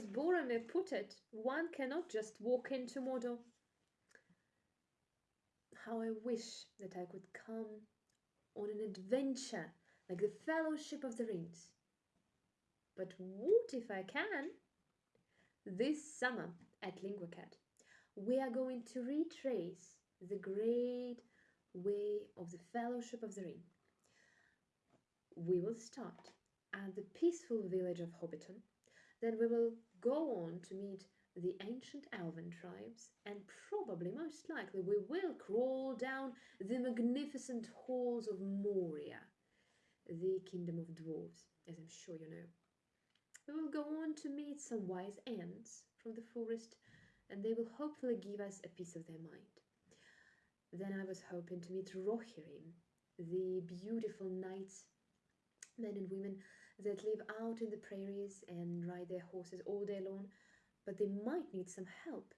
I Boromir put it, one cannot just walk into Mordor. How I wish that I could come on an adventure like the Fellowship of the Rings. But what if I can? This summer at LinguaCat, we are going to retrace the great way of the Fellowship of the Ring. We will start at the peaceful village of Hobbiton, then we will go on to meet the ancient elven tribes, and probably, most likely, we will crawl down the magnificent halls of Moria, the kingdom of dwarves, as I'm sure you know. We will go on to meet some wise Ents from the forest, and they will hopefully give us a piece of their mind. Then I was hoping to meet Rohirrim, the beautiful knights, men and women that live out in the prairies and ride their horses all day long, but they might need some help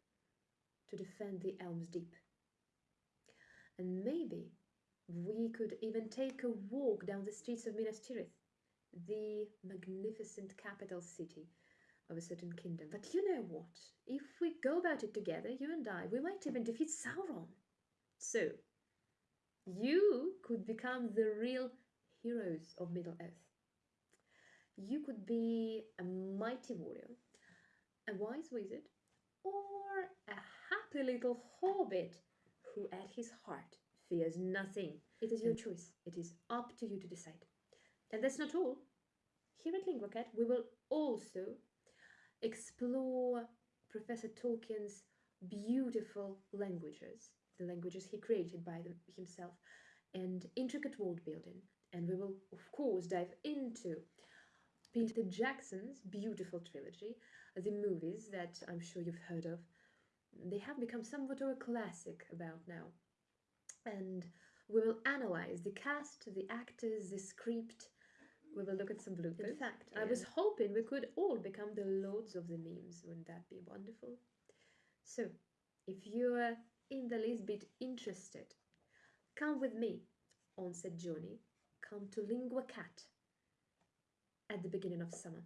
to defend the Helm's Deep. And maybe we could even take a walk down the streets of Minas Tirith, the magnificent capital city of a certain kingdom. But you know what? If we go about it together, you and I, we might even defeat Sauron. So, you could become the real heroes of Middle Earth. You could be a mighty warrior, a wise wizard, or a happy little hobbit who at his heart fears nothing. It is your choice. It is up to you to decide. And that's not all. Here at LinguaCat, we will also explore Professor Tolkien's beautiful languages, the languages he created by them, himself, and intricate world building. And we will, of course, dive into Peter Jackson's beautiful trilogy, the movies that I'm sure you've heard of. They have become somewhat of a classic about now. And we will analyze the cast, the actors, the script. We will look at some bloopers. In fact, I was hoping we could all become the lords of the memes. Wouldn't that be wonderful? So, if you're in the least bit interested, come with me on said journey. Come to Lingua Cat beginning of summer.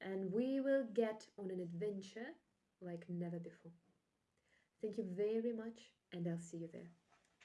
And we will get on an adventure like never before. Thank you very much, and I'll see you there.